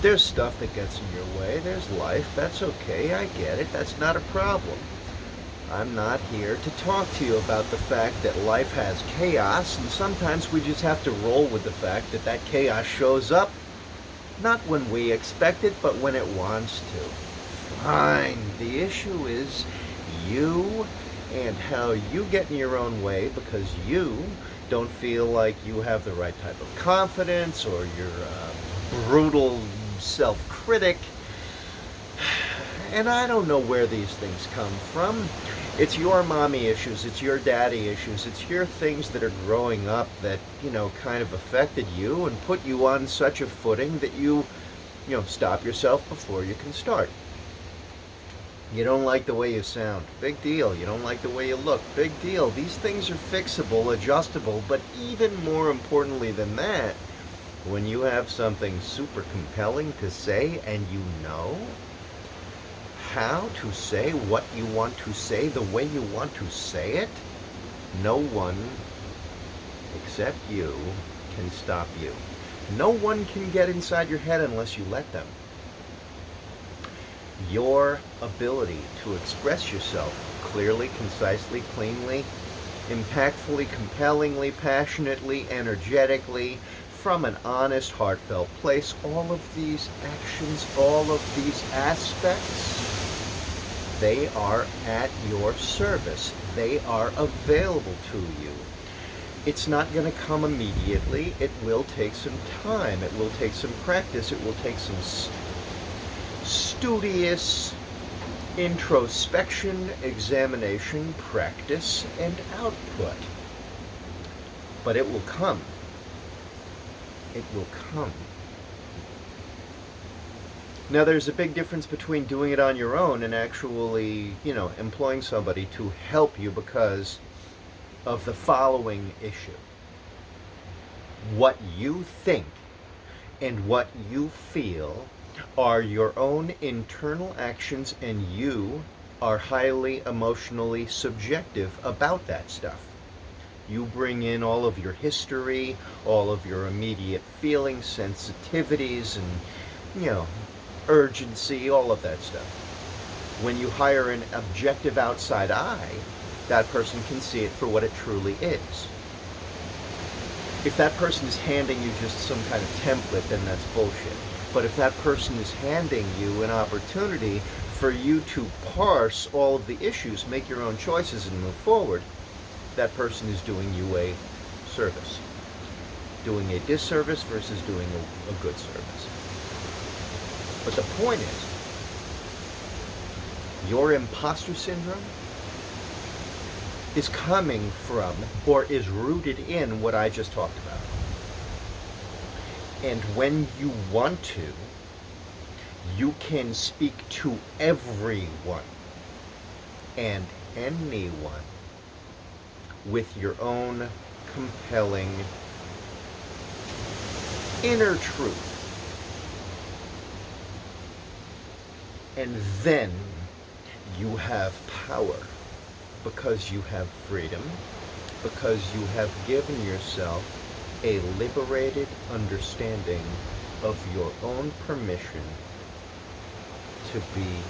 There's stuff that gets in your way. There's life. That's okay. I get it. That's not a problem. I'm not here to talk to you about the fact that life has chaos, and sometimes we just have to roll with the fact that that chaos shows up not when we expect it, but when it wants to. Fine. The issue is you and how you get in your own way because you don't feel like you have the right type of confidence or you're a uh, brutal self-critic. And I don't know where these things come from. It's your mommy issues, it's your daddy issues, it's your things that are growing up that, you know, kind of affected you and put you on such a footing that you, you know, stop yourself before you can start. You don't like the way you sound. Big deal. You don't like the way you look. Big deal. These things are fixable, adjustable, but even more importantly than that, when you have something super compelling to say and you know how to say what you want to say the way you want to say it, no one except you can stop you. No one can get inside your head unless you let them your ability to express yourself clearly, concisely, cleanly, impactfully, compellingly, passionately, energetically, from an honest, heartfelt place. All of these actions, all of these aspects, they are at your service. They are available to you. It's not going to come immediately. It will take some time. It will take some practice. It will take some studious introspection, examination, practice, and output. But it will come. It will come. Now there's a big difference between doing it on your own and actually, you know, employing somebody to help you because of the following issue. What you think and what you feel are your own internal actions and you are highly emotionally subjective about that stuff. You bring in all of your history, all of your immediate feelings, sensitivities, and, you know, urgency, all of that stuff. When you hire an objective outside eye, that person can see it for what it truly is. If that person is handing you just some kind of template, then that's bullshit. But if that person is handing you an opportunity for you to parse all of the issues, make your own choices, and move forward, that person is doing you a service. Doing a disservice versus doing a, a good service. But the point is, your imposter syndrome is coming from or is rooted in what I just talked about. And when you want to, you can speak to everyone and anyone with your own compelling inner truth. And then you have power because you have freedom, because you have given yourself a liberated understanding of your own permission to be